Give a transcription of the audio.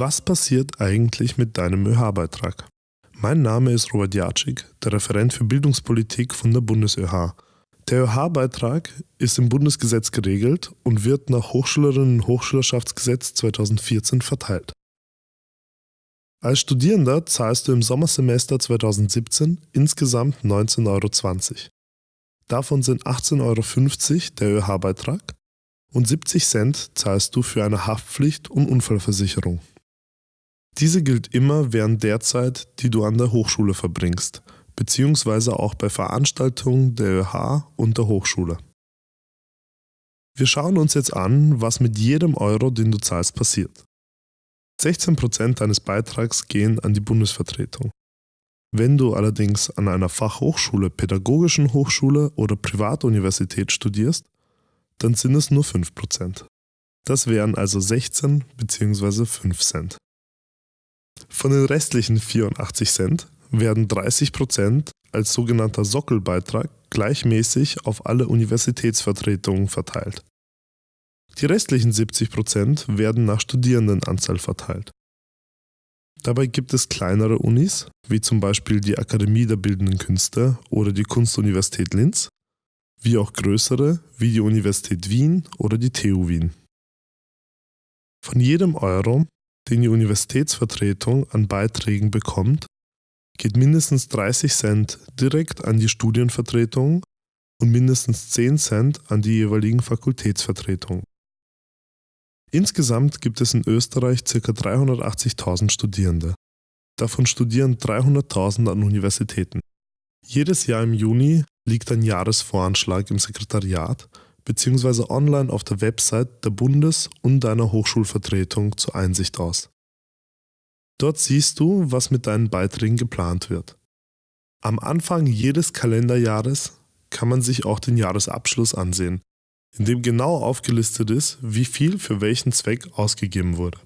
Was passiert eigentlich mit deinem ÖH-Beitrag? Mein Name ist Robert Jatschik, der Referent für Bildungspolitik von der BundesÖH. Der ÖH-Beitrag ist im Bundesgesetz geregelt und wird nach Hochschülerinnen- und Hochschülerschaftsgesetz 2014 verteilt. Als Studierender zahlst du im Sommersemester 2017 insgesamt 19,20 Euro. Davon sind 18,50 Euro der ÖH-Beitrag und 70 Cent zahlst du für eine Haftpflicht und Unfallversicherung. Diese gilt immer während der Zeit, die du an der Hochschule verbringst, beziehungsweise auch bei Veranstaltungen der ÖH und der Hochschule. Wir schauen uns jetzt an, was mit jedem Euro, den du zahlst, passiert. 16% deines Beitrags gehen an die Bundesvertretung. Wenn du allerdings an einer Fachhochschule, pädagogischen Hochschule oder Privatuniversität studierst, dann sind es nur 5%. Das wären also 16 bzw. 5 Cent. Von den restlichen 84 Cent werden 30 Prozent als sogenannter Sockelbeitrag gleichmäßig auf alle Universitätsvertretungen verteilt. Die restlichen 70 Prozent werden nach Studierendenanzahl verteilt. Dabei gibt es kleinere Unis, wie zum Beispiel die Akademie der Bildenden Künste oder die Kunstuniversität Linz, wie auch größere, wie die Universität Wien oder die TU Wien. Von jedem Euro, den die Universitätsvertretung an Beiträgen bekommt, geht mindestens 30 Cent direkt an die Studienvertretung und mindestens 10 Cent an die jeweiligen Fakultätsvertretungen. Insgesamt gibt es in Österreich ca. 380.000 Studierende. Davon studieren 300.000 an Universitäten. Jedes Jahr im Juni liegt ein Jahresvoranschlag im Sekretariat bzw. online auf der Website der Bundes- und deiner Hochschulvertretung zur Einsicht aus. Dort siehst du, was mit deinen Beiträgen geplant wird. Am Anfang jedes Kalenderjahres kann man sich auch den Jahresabschluss ansehen, in dem genau aufgelistet ist, wie viel für welchen Zweck ausgegeben wurde.